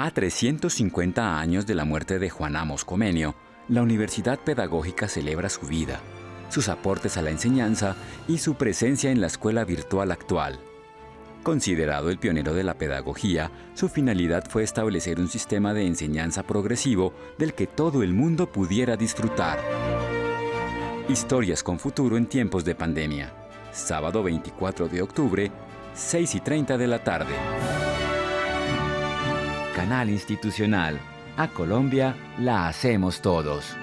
A 350 años de la muerte de Juan Amos Comenio, la Universidad Pedagógica celebra su vida, sus aportes a la enseñanza y su presencia en la escuela virtual actual. Considerado el pionero de la pedagogía, su finalidad fue establecer un sistema de enseñanza progresivo del que todo el mundo pudiera disfrutar. Historias con futuro en tiempos de pandemia. Sábado 24 de octubre, 6 y 30 de la tarde. Canal Institucional. A Colombia la hacemos todos.